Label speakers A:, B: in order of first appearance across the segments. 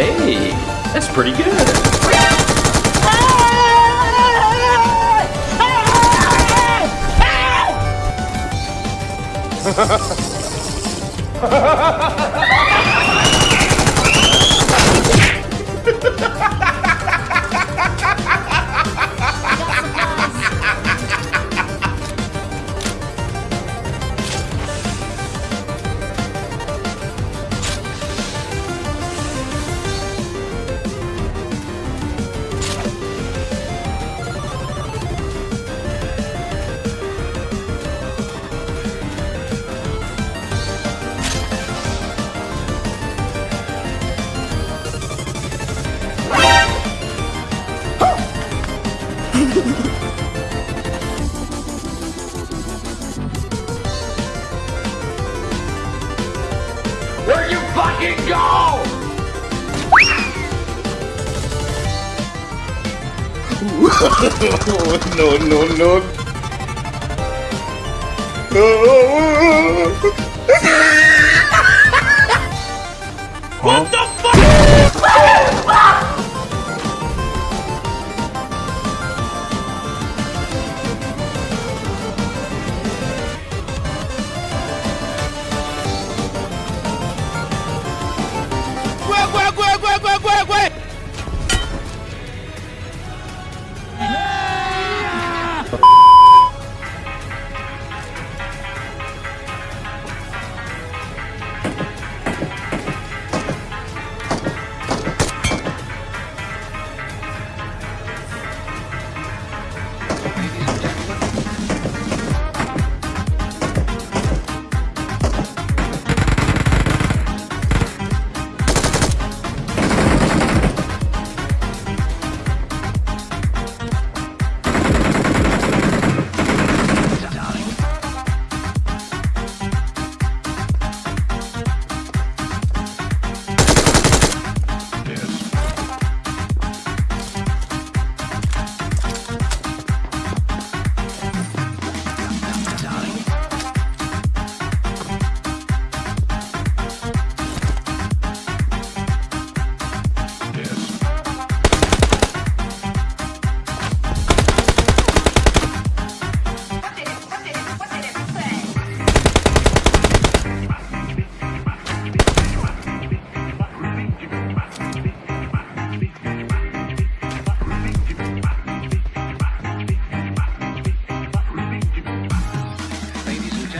A: Hey, that's pretty good.
B: Where you fucking go?
C: no, no, no. No. what the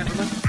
C: gentlemen.